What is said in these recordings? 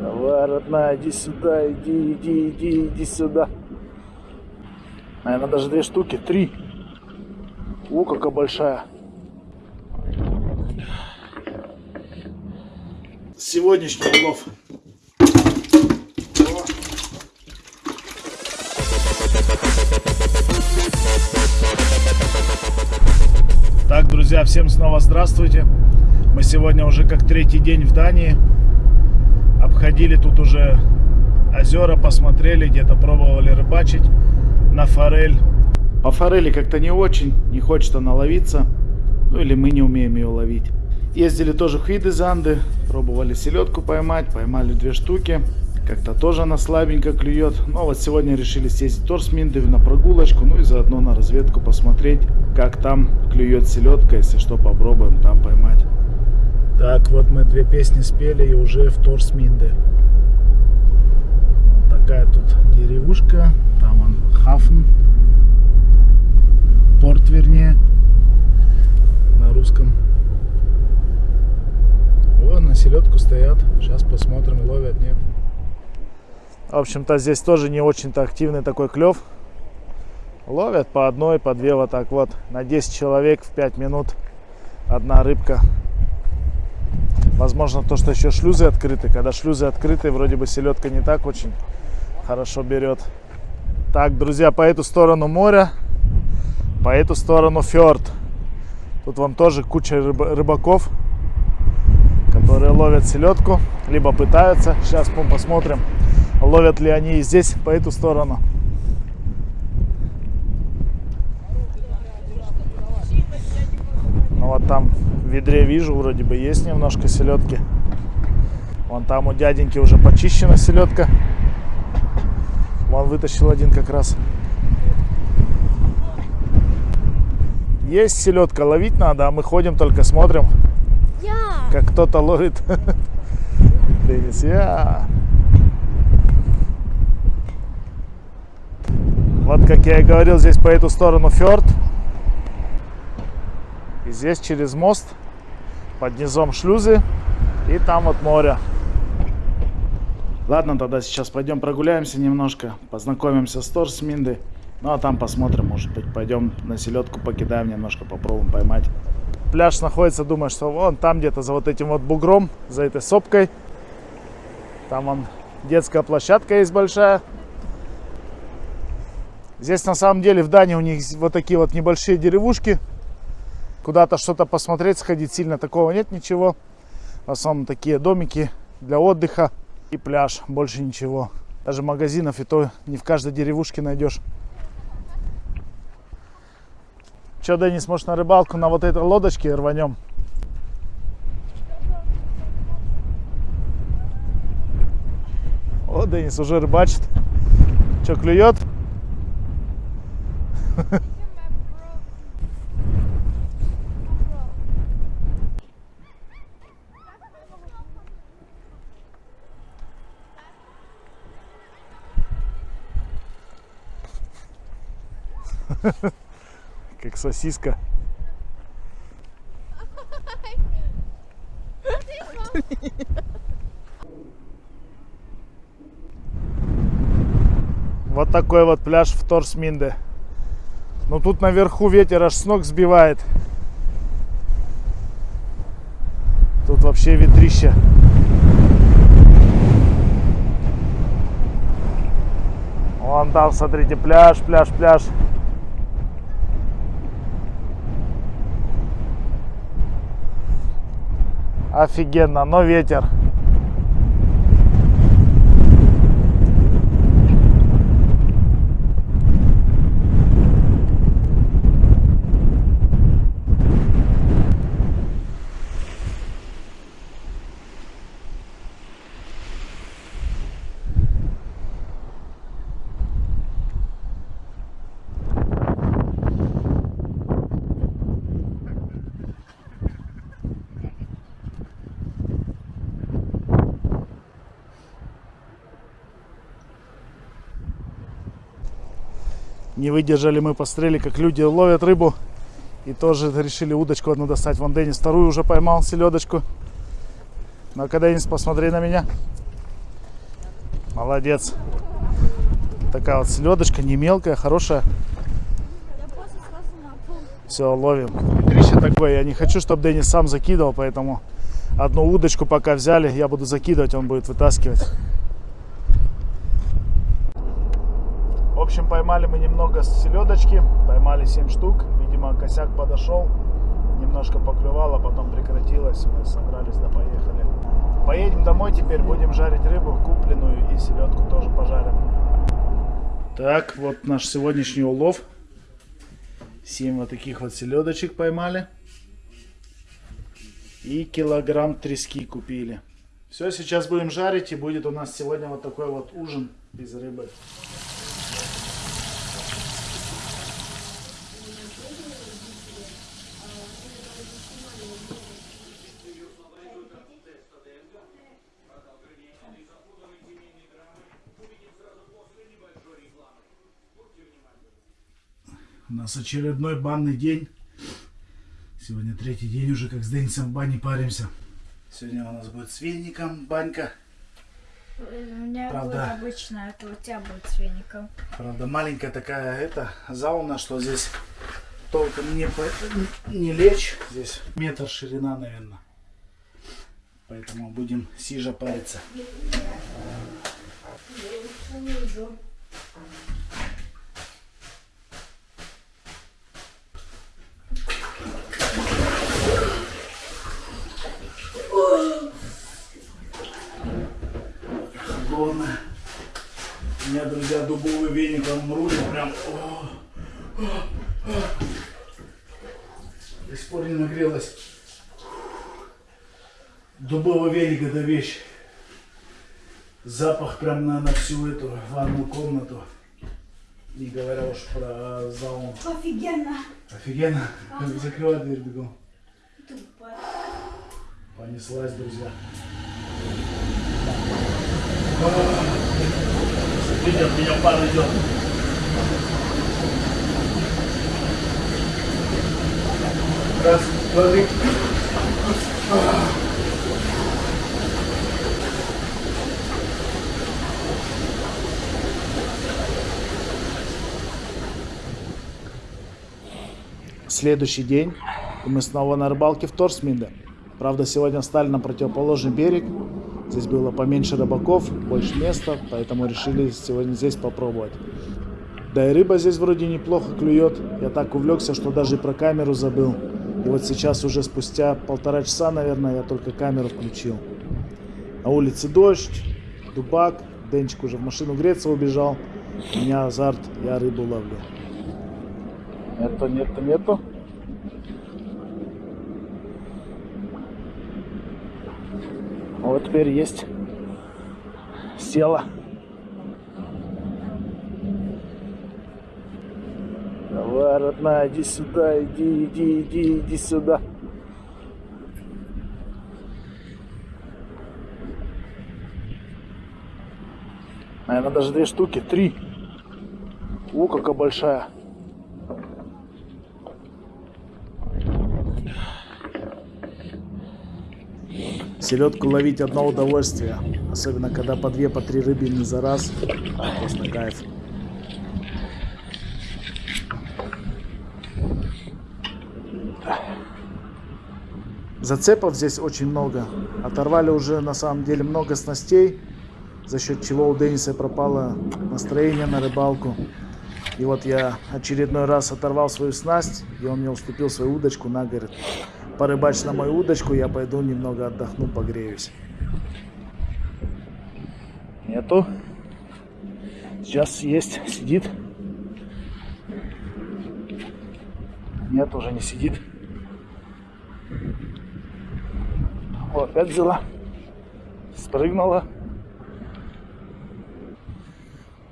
Давай, родная, иди сюда, иди, иди, иди, иди сюда. Наверное, даже две штуки, три. О, какая большая. Сегодняшний улов. Так, друзья, всем снова здравствуйте. Мы сегодня уже как третий день в Дании. Обходили тут уже озера, посмотрели, где-то пробовали рыбачить на форель. По форели как-то не очень, не хочется наловиться. Ну или мы не умеем ее ловить. Ездили тоже в Хидезанды, пробовали селедку поймать, поймали две штуки. Как-то тоже она слабенько клюет. Но вот сегодня решили съездить в Торсминдев на прогулочку, ну и заодно на разведку посмотреть, как там клюет селедка. Если что, попробуем там поймать. Так, вот мы две песни спели и уже в Торсминде. Вот такая тут деревушка, там он Хафн, порт вернее, на русском. О, на селедку стоят, сейчас посмотрим, ловят, нет. В общем-то, здесь тоже не очень-то активный такой клев. Ловят по одной, по две вот так вот. На 10 человек в 5 минут одна рыбка. Возможно, то, что еще шлюзы открыты. Когда шлюзы открыты, вроде бы селедка не так очень хорошо берет. Так, друзья, по эту сторону моря, по эту сторону фьорд. Тут вон тоже куча рыбаков, которые ловят селедку, либо пытаются. Сейчас мы посмотрим, ловят ли они и здесь, по эту сторону. Ну вот там ведре вижу, вроде бы есть немножко селедки. Вон там у дяденьки уже почищена селедка. Вон вытащил один как раз. Есть селедка, ловить надо, а мы ходим только смотрим, Я. как кто-то ловит. Денис, я. Вот как я и говорил, здесь по эту сторону фьорд. И здесь через мост под низом шлюзы. И там вот море. Ладно, тогда сейчас пойдем прогуляемся немножко. Познакомимся с Торсминды. Ну а там посмотрим, может быть, пойдем на селедку покидаем немножко, попробуем поймать. Пляж находится, думаю, что вон там где-то за вот этим вот бугром, за этой сопкой. Там вон детская площадка есть большая. Здесь на самом деле в Дании у них вот такие вот небольшие деревушки. Куда-то что-то посмотреть, сходить сильно такого нет ничего. В основном такие домики для отдыха и пляж, больше ничего. Даже магазинов и то не в каждой деревушке найдешь. Че, Денис, может на рыбалку на вот этой лодочке рванем? О, Денис уже рыбачит. Че, клюет? Как сосиска. Вот такой вот пляж в Торсминде. Ну тут наверху ветер аж с ног сбивает. Тут вообще ветрище. Вон там, смотрите, пляж, пляж, пляж. Офигенно, но ветер. Не выдержали мы, посмотрели, как люди ловят рыбу. И тоже решили удочку одну достать. Вон Денис вторую уже поймал, селедочку. Ну-ка, Денис, посмотри на меня. Молодец. Такая вот селедочка, не мелкая, хорошая. Все, ловим. Ветрище такое, я не хочу, чтобы Денис сам закидывал, поэтому одну удочку пока взяли, я буду закидывать, он будет вытаскивать. Общем, поймали мы немного селедочки, поймали 7 штук, видимо, косяк подошел, немножко поклевало, потом прекратилось, мы собрались да поехали. Поедем домой теперь, будем жарить рыбу купленную и селедку тоже пожарим. Так, вот наш сегодняшний улов. 7 вот таких вот селедочек поймали. И килограмм трески купили. Все, сейчас будем жарить и будет у нас сегодня вот такой вот ужин из рыбы. У нас очередной банный день. Сегодня третий день уже, как с Денисом в бане паримся. Сегодня у нас будет с веником банька. У меня Правда. будет обычно, это у тебя будет с веником. Правда, маленькая такая это зауна, что здесь толком не, по- не лечь. Здесь метр ширина, наверное. Поэтому будем сижа париться. Холодно. У меня, друзья, дубовый веник, он рулит прям. О, о, о. До сих пор не нагрелась. Дубовый веник это вещь. Запах прям на, на всю эту ванную комнату. Не говоря уж про зал. Офигенно. Офигенно. Закрывай дверь бегом. Понеслась, друзья. Видите, от меня пар идет. Раз, два, три. Следующий день. И мы снова на рыбалке в Торсминде. Правда, сегодня встали на противоположный берег. Здесь было поменьше рыбаков, больше места, поэтому решили сегодня здесь попробовать. Да и рыба здесь вроде неплохо клюет. Я так увлекся, что даже про камеру забыл. И вот сейчас уже спустя полтора часа, наверное, я только камеру включил. На улице дождь, дубак. Денчик уже в машину греться убежал. У меня азарт, я рыбу ловлю. Нету, нету, нету. Вот теперь есть. Села. Давай, родная, иди сюда, иди, иди, иди, иди сюда. Наверное, даже две штуки, три. О, какая большая. Селедку ловить одно удовольствие. Особенно, когда по две, по три рыбины за раз. Просто кайф. Зацепов здесь очень много. Оторвали уже на самом деле много снастей, за счет чего у Дениса пропало настроение на рыбалку. И вот я очередной раз оторвал свою снасть, и он мне уступил свою удочку на, говорит, порыбачь на мою удочку, я пойду немного отдохну, погреюсь. Нету. Сейчас есть, сидит. Нет, уже не сидит. О, опять взяла. Спрыгнула.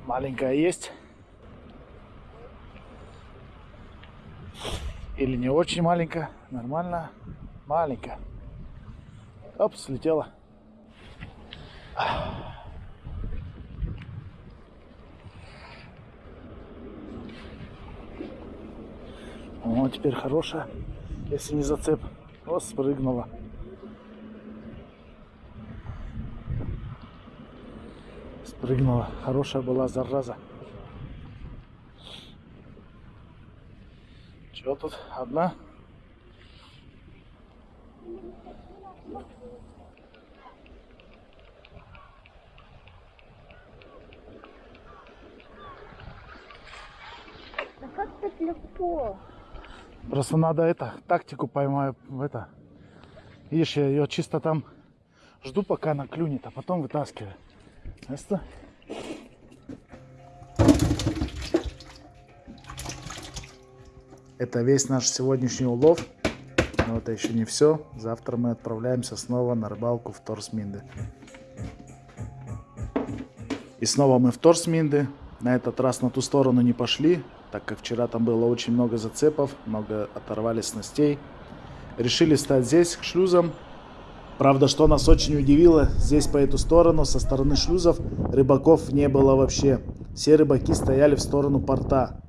Маленькая есть. Или не очень маленькая. Нормально. Маленькая. Оп, слетела. О, теперь хорошая. Если не зацеп. Вот спрыгнула. Спрыгнула. Хорошая была зараза. Чего тут? Одна? Легко? Просто надо это, тактику поймаю это. Видишь, я ее чисто там жду, пока она клюнет, а потом вытаскиваю. Ясно? Это весь наш сегодняшний улов. Но это еще не все. Завтра мы отправляемся снова на рыбалку в Торсминды. И снова мы в Торсминды. На этот раз на ту сторону не пошли, так как вчера там было очень много зацепов, много оторвали снастей. Решили стать здесь, к шлюзам. Правда, что нас очень удивило, здесь по эту сторону, со стороны шлюзов, рыбаков не было вообще. Все рыбаки стояли в сторону порта.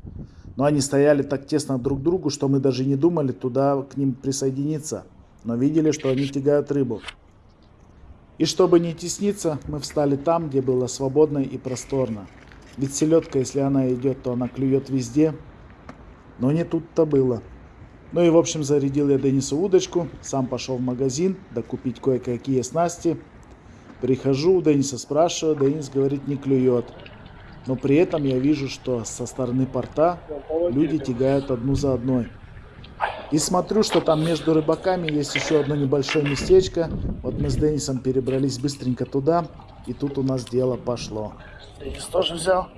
Но они стояли так тесно друг к другу, что мы даже не думали туда к ним присоединиться. Но видели, что они тягают рыбу. И чтобы не тесниться, мы встали там, где было свободно и просторно. Ведь селедка, если она идет, то она клюет везде. Но не тут-то было. Ну и в общем зарядил я Денису удочку, сам пошел в магазин докупить кое-какие снасти. Прихожу, у Дениса спрашиваю, Денис говорит не клюет. Но при этом я вижу, что со стороны порта люди тягают одну за одной. И смотрю, что там между рыбаками есть еще одно небольшое местечко. Вот мы с Денисом перебрались быстренько туда, и тут у нас дело пошло. Денис тоже взял.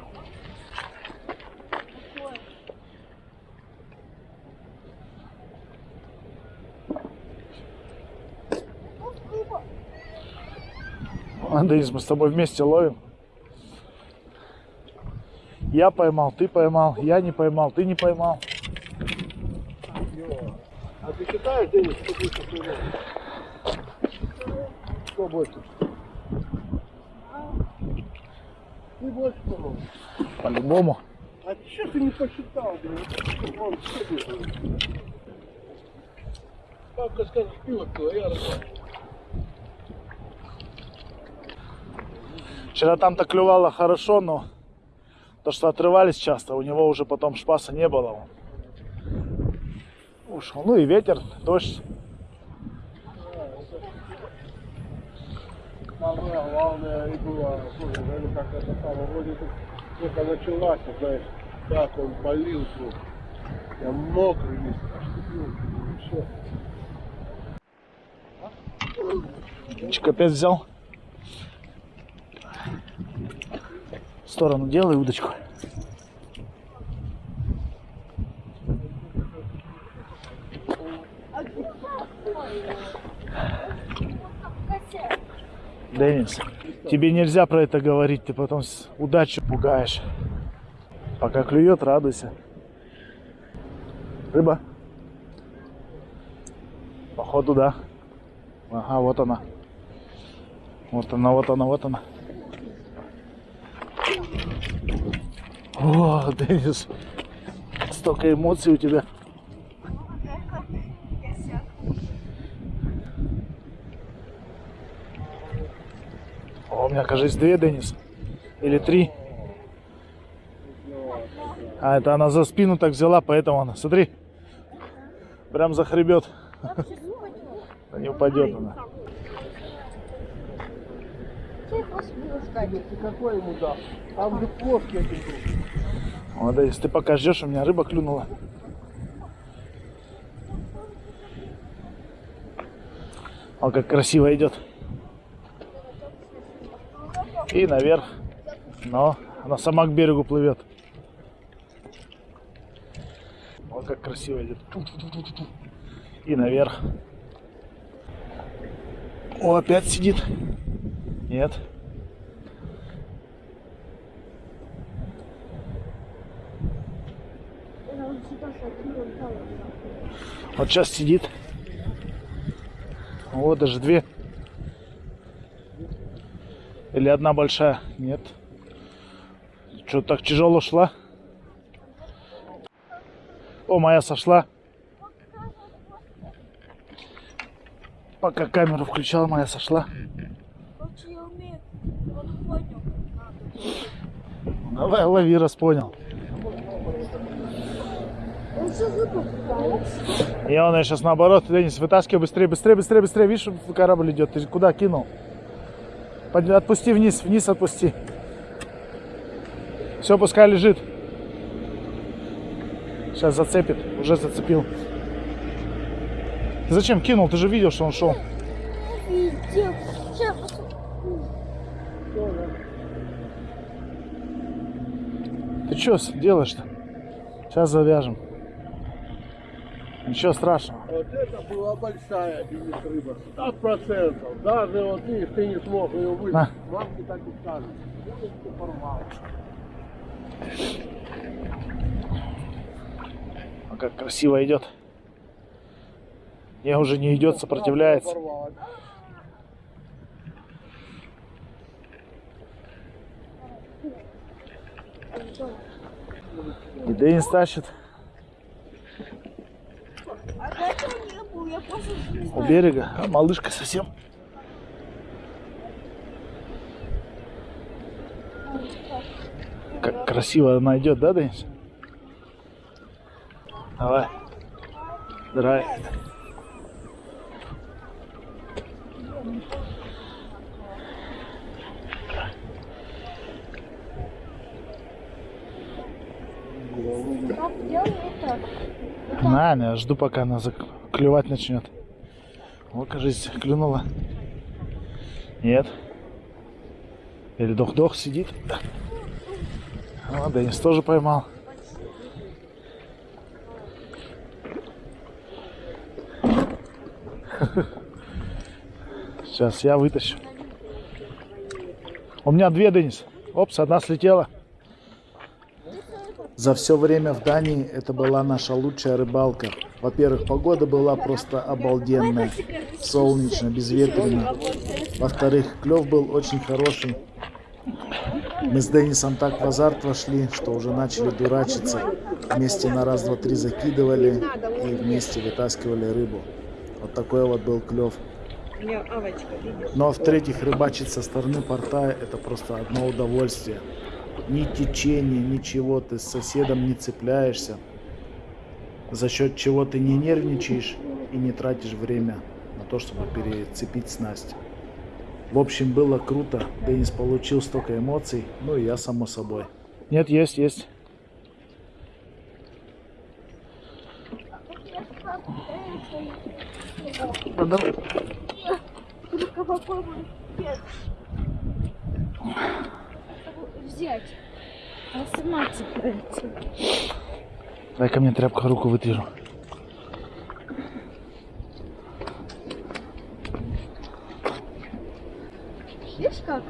Денис, мы с тобой вместе ловим. Я поймал, ты поймал, я не поймал, ты не поймал. А ты считаешь, Денис, что всего? Что больше? Всего. По-любому. А что ты не посчитал? Вон, ты? Папка скажет, пиво пила, я рассказываю. Вчера там-то клювало хорошо, но то, что отрывались часто, у него уже потом шпаса не было. Ушел. Ну и ветер, дождь. Самое главное и было, слушай, ну как это самое, вроде как только началась, знаешь, так он полил тут. Я мокрый весь. Чик опять взял. В сторону делай удочку. Денис, тебе нельзя про это говорить, ты потом с удачу пугаешь. Пока клюет, радуйся. Рыба. Походу, да. Ага, вот она. Вот она, вот она, вот она. О, Денис, столько эмоций у тебя. Кажется, две, Денис. Или три. А, это она за спину так взяла, поэтому она, смотри, прям захребет. Да не упадет она. Какой ему. Вот, Денис, ты пока ждешь, у меня рыба клюнула. О, как красиво идет. И наверх. Но она сама к берегу плывет. Вот как красиво идет. И наверх. О, опять сидит. Нет. Вот сейчас сидит. Вот даже две. Или одна большая? Нет. Что так тяжело шла? О, моя сошла. Пока камеру включал, моя сошла. Давай, лови, раз понял. И он сейчас наоборот, Денис, вытаскивай быстрее, быстрее, быстрее, быстрее. Видишь, корабль идет. Ты куда кинул? Отпусти вниз, вниз отпусти. Все, пускай лежит. Сейчас зацепит. Уже зацепил. Зачем кинул? Ты же видел, что он шел. Ты что делаешь-то? Сейчас завяжем. Ничего страшного. Вот это была большая бенис рыба. 100%. Даже вот видишь, ты не смог ее вытащить. На. Мамки так и скажут. Порвал. А как красиво идет. Не, уже не идет, сопротивляется. И Денис тащит А это не был, я просто не у берега. А малышка совсем. Как красиво она идет, да, Денис? Давай. Драй. Пап, делай это. На, я жду, пока она зак- клювать начнет. Вот, кажись, клюнула. Нет. Или дох-дох сидит. Да. О, Денис тоже поймал. Сейчас я вытащу. У меня две, Денис. Опс, одна слетела. За все время в Дании это была наша лучшая рыбалка. Во-первых, погода была просто обалденная. Солнечно, безветренно. Во-вторых, клев был очень хороший. Мы с Денисом так в азарт вошли, что уже начали дурачиться. Вместе на раз, два, три закидывали и вместе вытаскивали рыбу. Вот такой вот был клев. Ну а в-третьих, рыбачить со стороны порта это просто одно удовольствие. Ни течения, ничего, ты с соседом не цепляешься. За счет чего ты не нервничаешь и не тратишь время на то, чтобы перецепить снасть. В общем, было круто. Денис получил столько эмоций, ну и я само собой. Нет, есть, есть. Да давай. Взять. Она сама цепляется. Дай ко мне тряпку, руку вытру. Видишь как?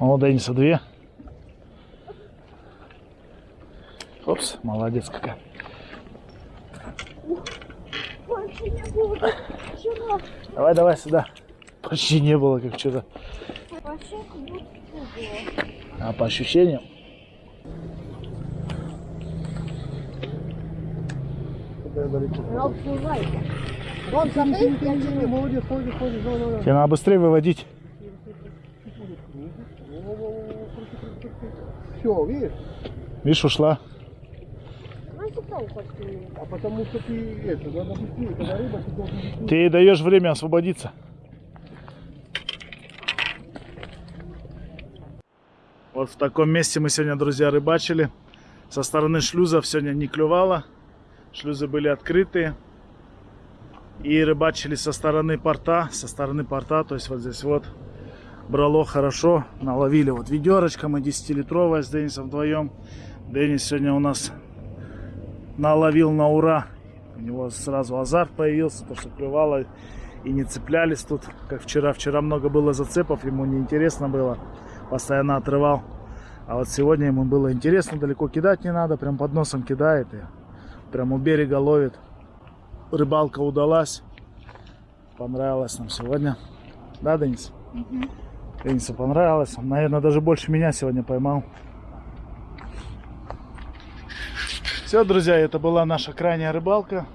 О, Дениса две. Опс, молодец какая. Больше не будет. Вчера. Давай, давай сюда. Почти не было, как вчера. Вообще как будто было. А по ощущениям? Куда я далеко? Вон. Молодец. Тебе надо быстрее выводить. Все, видишь? Видишь, ушла. А потому что ты это, надо быстрее, когда рыба, ты должен быстрее. Ты ей даешь время освободиться. Вот в таком месте мы сегодня, друзья, рыбачили. Со стороны шлюзов сегодня не клювало. Шлюзы были открытые. И рыбачили со стороны порта. Со стороны порта, то есть вот здесь вот брало хорошо. Наловили вот ведерочка мы 10-литровая с Денисом вдвоем. Денис сегодня у нас наловил на ура. У него сразу азарт появился, то что клювало и не цеплялись тут, как вчера. Вчера много было зацепов, ему неинтересно было, постоянно отрывал. А вот сегодня ему было интересно, далеко кидать не надо, прям под носом кидает и прям у берега ловит. Рыбалка удалась, понравилась нам сегодня. Да, Денис? Денису понравилось, он, наверное, даже больше меня сегодня поймал. Все, друзья, это была наша крайняя рыбалка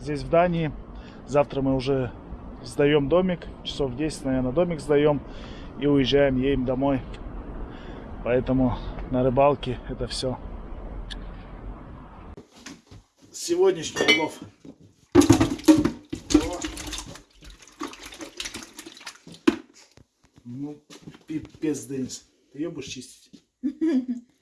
здесь, в Дании. Завтра мы уже сдаем домик, часов 10, наверное, домик сдаем. и уезжаем, едем домой. Поэтому на рыбалке это все. Сегодняшний улов. Ну, пипец, Денис. Ты ее будешь чистить?